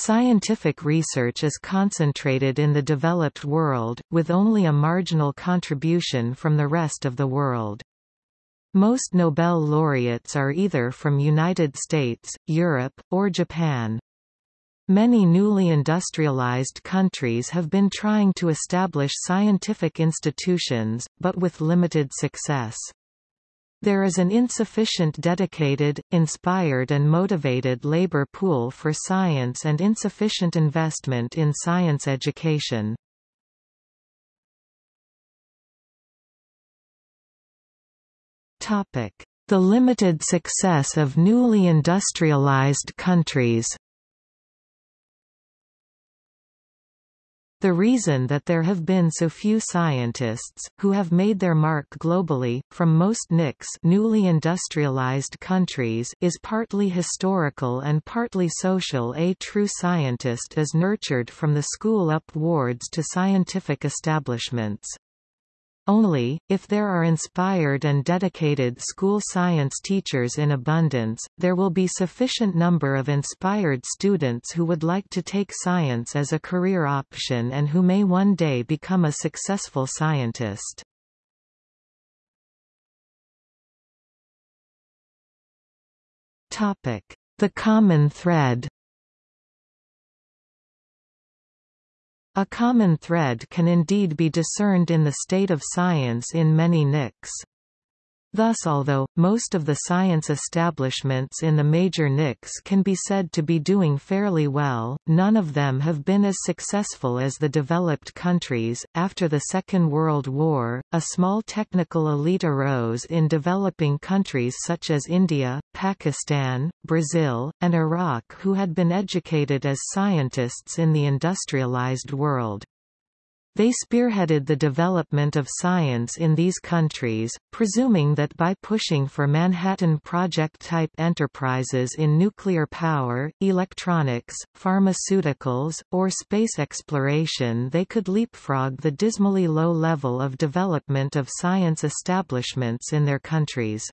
Scientific research is concentrated in the developed world, with only a marginal contribution from the rest of the world. Most Nobel laureates are either from United States, Europe, or Japan. Many newly industrialized countries have been trying to establish scientific institutions, but with limited success. There is an insufficient dedicated, inspired and motivated labor pool for science and insufficient investment in science education. The limited success of newly industrialized countries The reason that there have been so few scientists, who have made their mark globally, from most NICs newly industrialized countries is partly historical and partly social A true scientist is nurtured from the school upwards to scientific establishments. Only, if there are inspired and dedicated school science teachers in abundance, there will be sufficient number of inspired students who would like to take science as a career option and who may one day become a successful scientist. The common thread A common thread can indeed be discerned in the state of science in many NICs. Thus although, most of the science establishments in the major NICs can be said to be doing fairly well, none of them have been as successful as the developed countries. After the Second World War, a small technical elite arose in developing countries such as India, Pakistan, Brazil, and Iraq who had been educated as scientists in the industrialized world. They spearheaded the development of science in these countries, presuming that by pushing for Manhattan Project-type enterprises in nuclear power, electronics, pharmaceuticals, or space exploration they could leapfrog the dismally low level of development of science establishments in their countries.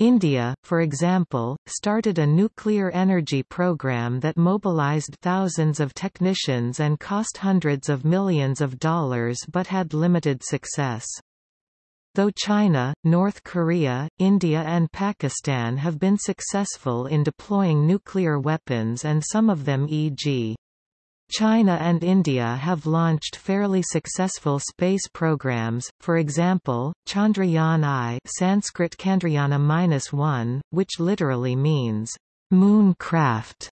India, for example, started a nuclear energy program that mobilized thousands of technicians and cost hundreds of millions of dollars but had limited success. Though China, North Korea, India and Pakistan have been successful in deploying nuclear weapons and some of them e.g. China and India have launched fairly successful space programs, for example, Chandrayaan-I Sanskrit Chandrayana-1, which literally means, moon craft,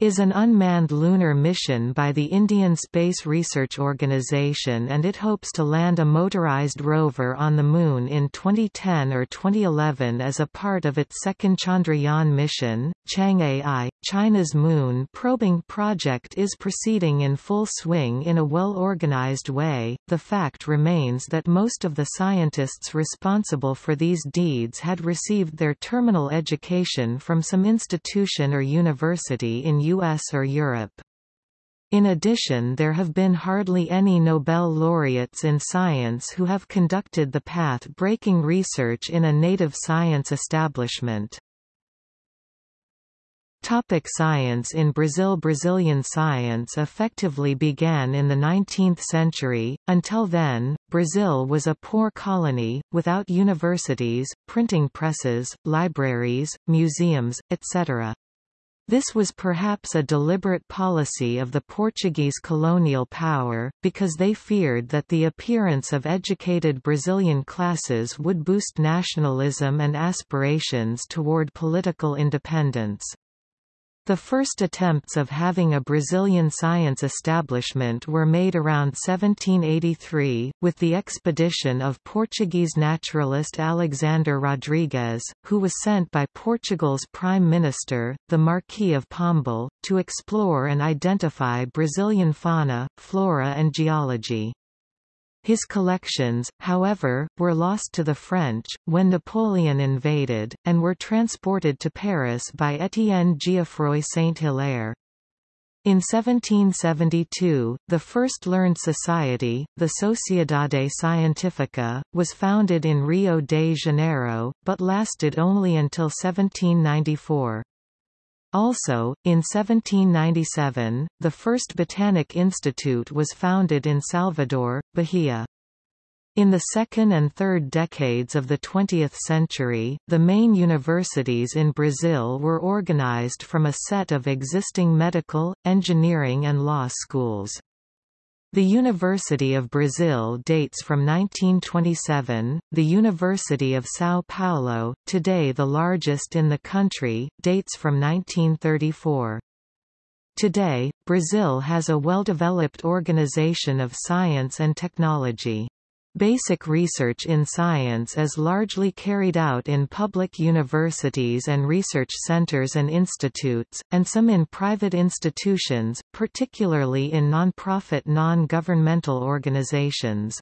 is an unmanned lunar mission by the Indian Space Research Organisation and it hopes to land a motorized rover on the Moon in 2010 or 2011 as a part of its second Chandrayaan mission. Chang'e-I, China's moon probing project is proceeding in full swing in a well-organized way. The fact remains that most of the scientists responsible for these deeds had received their terminal education from some institution or university in US or Europe. In addition there have been hardly any Nobel laureates in science who have conducted the path-breaking research in a native science establishment. Topic science In Brazil Brazilian science effectively began in the 19th century, until then, Brazil was a poor colony, without universities, printing presses, libraries, museums, etc. This was perhaps a deliberate policy of the Portuguese colonial power, because they feared that the appearance of educated Brazilian classes would boost nationalism and aspirations toward political independence. The first attempts of having a Brazilian science establishment were made around 1783, with the expedition of Portuguese naturalist Alexander Rodrigues, who was sent by Portugal's Prime Minister, the Marquis of Pombal, to explore and identify Brazilian fauna, flora and geology. His collections, however, were lost to the French, when Napoleon invaded, and were transported to Paris by Étienne Geoffroy Saint-Hilaire. In 1772, the first learned society, the Sociedade Científica, was founded in Rio de Janeiro, but lasted only until 1794. Also, in 1797, the first Botanic Institute was founded in Salvador, Bahia. In the second and third decades of the 20th century, the main universities in Brazil were organized from a set of existing medical, engineering and law schools. The University of Brazil dates from 1927, the University of São Paulo, today the largest in the country, dates from 1934. Today, Brazil has a well-developed organization of science and technology. Basic research in science is largely carried out in public universities and research centers and institutes, and some in private institutions, particularly in non-profit non-governmental organizations.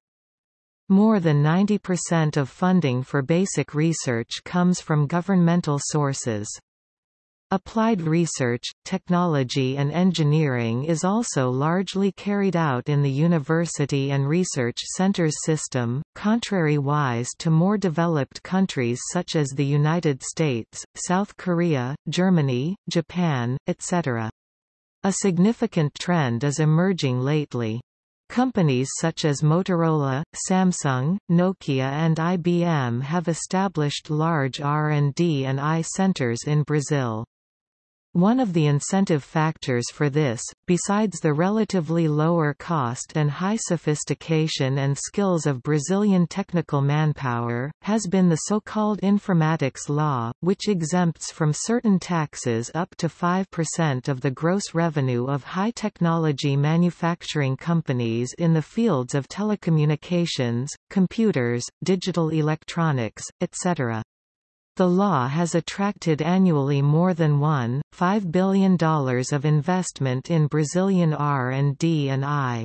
More than 90% of funding for basic research comes from governmental sources. Applied research, technology and engineering is also largely carried out in the university and research centers system, contrary-wise to more developed countries such as the United States, South Korea, Germany, Japan, etc. A significant trend is emerging lately. Companies such as Motorola, Samsung, Nokia and IBM have established large R&D and I centers in Brazil. One of the incentive factors for this, besides the relatively lower cost and high sophistication and skills of Brazilian technical manpower, has been the so-called informatics law, which exempts from certain taxes up to 5% of the gross revenue of high-technology manufacturing companies in the fields of telecommunications, computers, digital electronics, etc. The law has attracted annually more than $1.5 billion of investment in Brazilian R&D and I.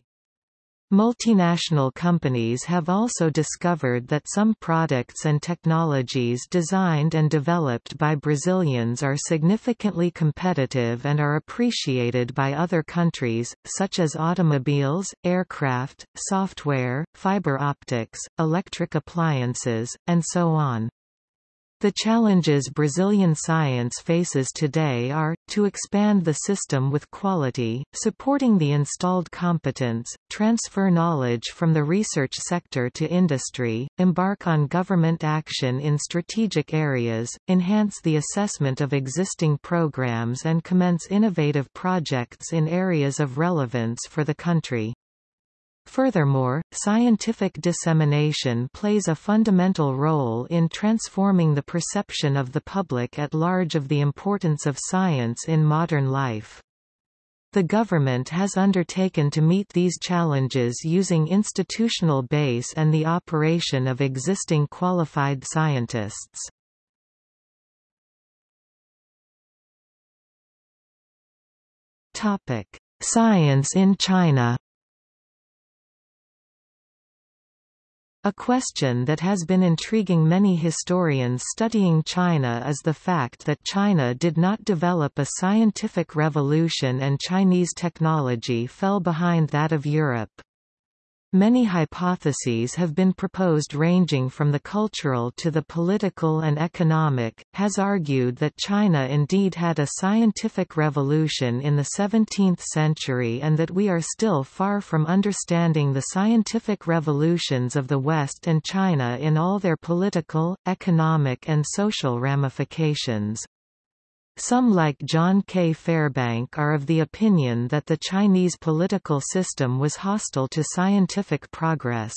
Multinational companies have also discovered that some products and technologies designed and developed by Brazilians are significantly competitive and are appreciated by other countries, such as automobiles, aircraft, software, fiber optics, electric appliances, and so on. The challenges Brazilian science faces today are, to expand the system with quality, supporting the installed competence, transfer knowledge from the research sector to industry, embark on government action in strategic areas, enhance the assessment of existing programs and commence innovative projects in areas of relevance for the country. Furthermore, scientific dissemination plays a fundamental role in transforming the perception of the public at large of the importance of science in modern life. The government has undertaken to meet these challenges using institutional base and the operation of existing qualified scientists. Science in China A question that has been intriguing many historians studying China is the fact that China did not develop a scientific revolution and Chinese technology fell behind that of Europe. Many hypotheses have been proposed ranging from the cultural to the political and economic, has argued that China indeed had a scientific revolution in the 17th century and that we are still far from understanding the scientific revolutions of the West and China in all their political, economic and social ramifications. Some like John K. Fairbank are of the opinion that the Chinese political system was hostile to scientific progress.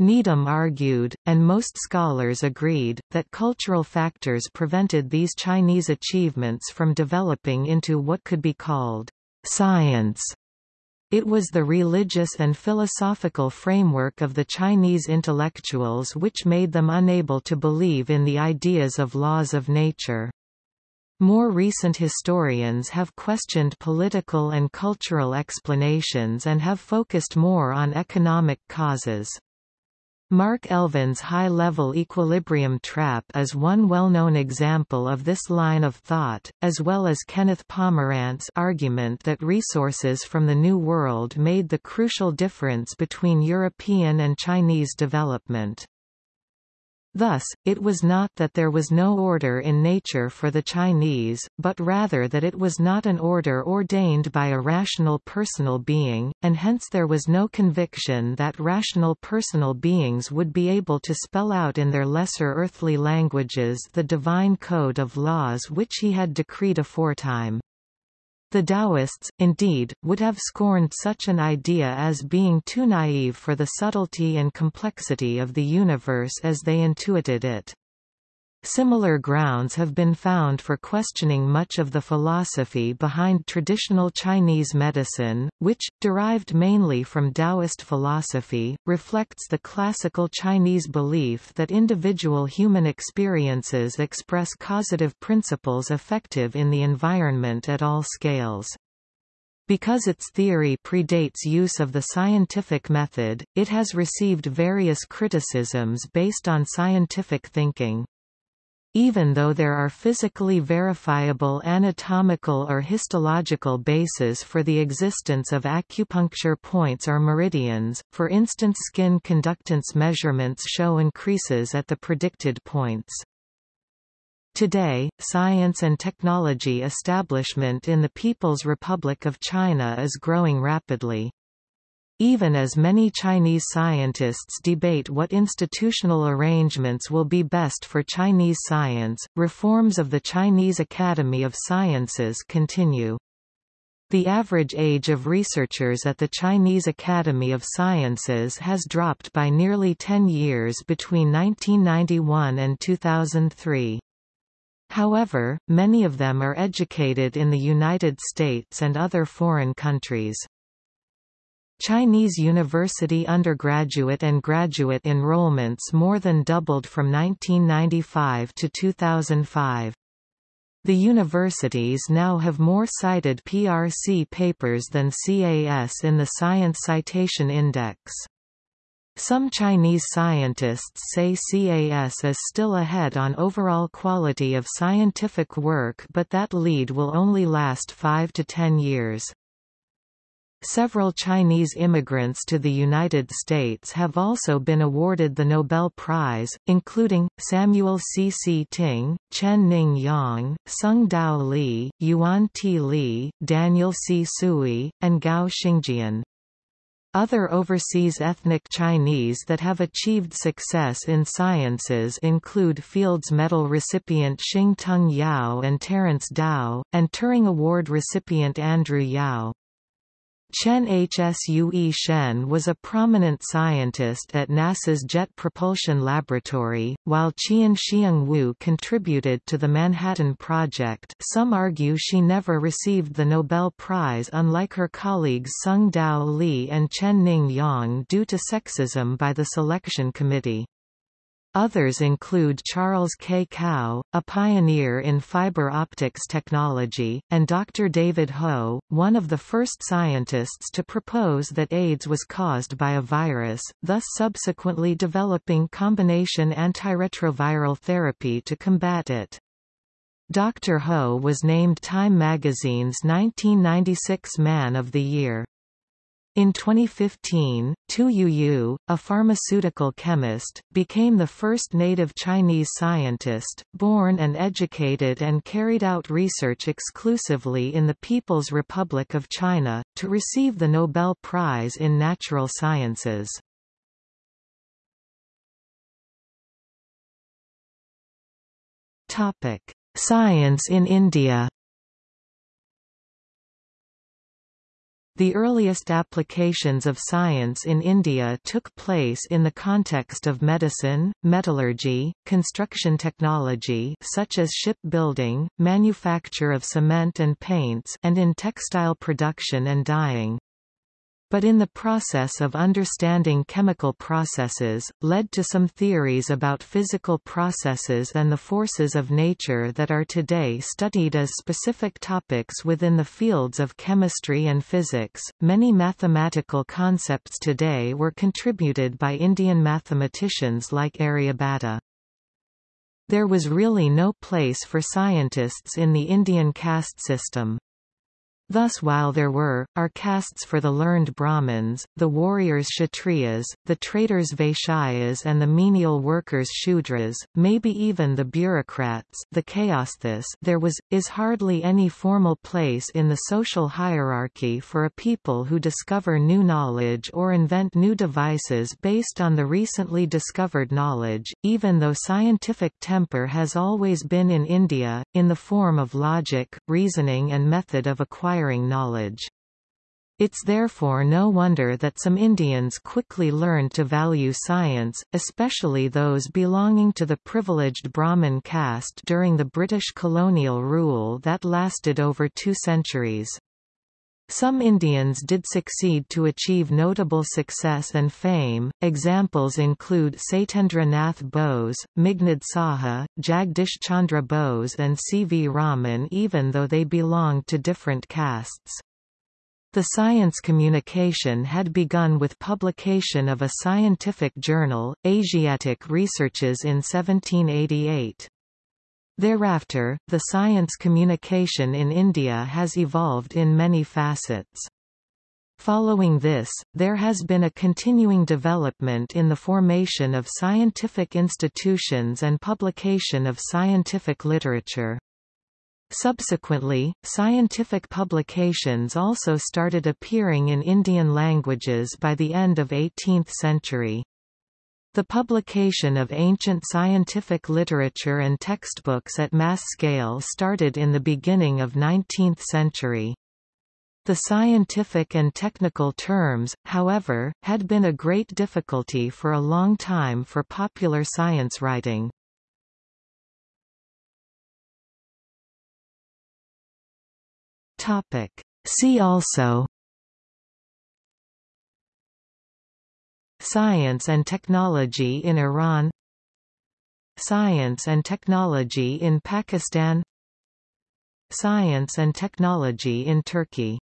Needham argued, and most scholars agreed, that cultural factors prevented these Chinese achievements from developing into what could be called science. It was the religious and philosophical framework of the Chinese intellectuals which made them unable to believe in the ideas of laws of nature. More recent historians have questioned political and cultural explanations and have focused more on economic causes. Mark Elvin's high-level equilibrium trap is one well-known example of this line of thought, as well as Kenneth Pomerantz's argument that resources from the New World made the crucial difference between European and Chinese development. Thus, it was not that there was no order in nature for the Chinese, but rather that it was not an order ordained by a rational personal being, and hence there was no conviction that rational personal beings would be able to spell out in their lesser earthly languages the divine code of laws which he had decreed aforetime. The Taoists, indeed, would have scorned such an idea as being too naive for the subtlety and complexity of the universe as they intuited it. Similar grounds have been found for questioning much of the philosophy behind traditional Chinese medicine, which, derived mainly from Taoist philosophy, reflects the classical Chinese belief that individual human experiences express causative principles effective in the environment at all scales. Because its theory predates use of the scientific method, it has received various criticisms based on scientific thinking. Even though there are physically verifiable anatomical or histological bases for the existence of acupuncture points or meridians, for instance skin conductance measurements show increases at the predicted points. Today, science and technology establishment in the People's Republic of China is growing rapidly. Even as many Chinese scientists debate what institutional arrangements will be best for Chinese science, reforms of the Chinese Academy of Sciences continue. The average age of researchers at the Chinese Academy of Sciences has dropped by nearly 10 years between 1991 and 2003. However, many of them are educated in the United States and other foreign countries. Chinese university undergraduate and graduate enrollments more than doubled from 1995 to 2005. The universities now have more cited PRC papers than CAS in the Science Citation Index. Some Chinese scientists say CAS is still ahead on overall quality of scientific work but that lead will only last 5 to 10 years. Several Chinese immigrants to the United States have also been awarded the Nobel Prize, including, Samuel C. C. Ting, Chen Ning Yang, Tsung-Dao Lee, Yuan T. Lee, Daniel C. Tsui, and Gao Xingjian. Other overseas ethnic Chinese that have achieved success in sciences include Fields Medal recipient Shing-Tung Yau and Terence Tao, and Turing Award recipient Andrew Yao. Tsien Hsue-shen was a prominent scientist at NASA's Jet Propulsion Laboratory, while Chien-Shiung Wu contributed to the Manhattan Project some argue she never received the Nobel Prize unlike her colleagues Tsung-Dao Lee and Chen Ning Yang due to sexism by the selection committee. Others include Charles K. Kao, a pioneer in fiber optics technology, and Dr. David Ho, one of the first scientists to propose that AIDS was caused by a virus, thus subsequently developing combination antiretroviral therapy to combat it. Dr. Ho was named Time magazine's 1996 Man of the Year. In 2015, Tu Youyou, a pharmaceutical chemist, became the first native Chinese scientist, born and educated and carried out research exclusively in the People's Republic of China, to receive the Nobel Prize in Natural Sciences. Science in India The earliest applications of science in India took place in the context of medicine, metallurgy, construction technology such as shipbuilding, manufacture of cement and paints and in textile production and dyeing but in the process of understanding chemical processes, led to some theories about physical processes and the forces of nature that are today studied as specific topics within the fields of chemistry and physics. Many mathematical concepts today were contributed by Indian mathematicians like Aryabhatta. There was really no place for scientists in the Indian caste system. Thus while there were, are castes for the learned Brahmins, the warriors Kshatriyas, the traders Vaishyas and the menial workers Shudras, maybe even the bureaucrats the Kayasthas there was, is hardly any formal place in the social hierarchy for a people who discover new knowledge or invent new devices based on the recently discovered knowledge, even though scientific temper has always been in India, in the form of logic, reasoning and method of acquiring acquiring knowledge. It's therefore no wonder that some Indians quickly learned to value science, especially those belonging to the privileged Brahmin caste during the British colonial rule that lasted over two centuries. Some Indians did succeed to achieve notable success and fame, examples include Satyendra Nath Bose, Meghnad Saha, Jagdish Chandra Bose and C. V. Raman even though they belonged to different castes. The science communication had begun with publication of a scientific journal, Asiatic Researches in 1788. Thereafter, the science communication in India has evolved in many facets. Following this, there has been a continuing development in the formation of scientific institutions and publication of scientific literature. Subsequently, scientific publications also started appearing in Indian languages by the end of 18th century. The publication of ancient scientific literature and textbooks at mass scale started in the beginning of 19th century. The scientific and technical terms, however, had been a great difficulty for a long time for popular science writing. See also Science and technology in Iran Science and technology in Pakistan Science and technology in Turkey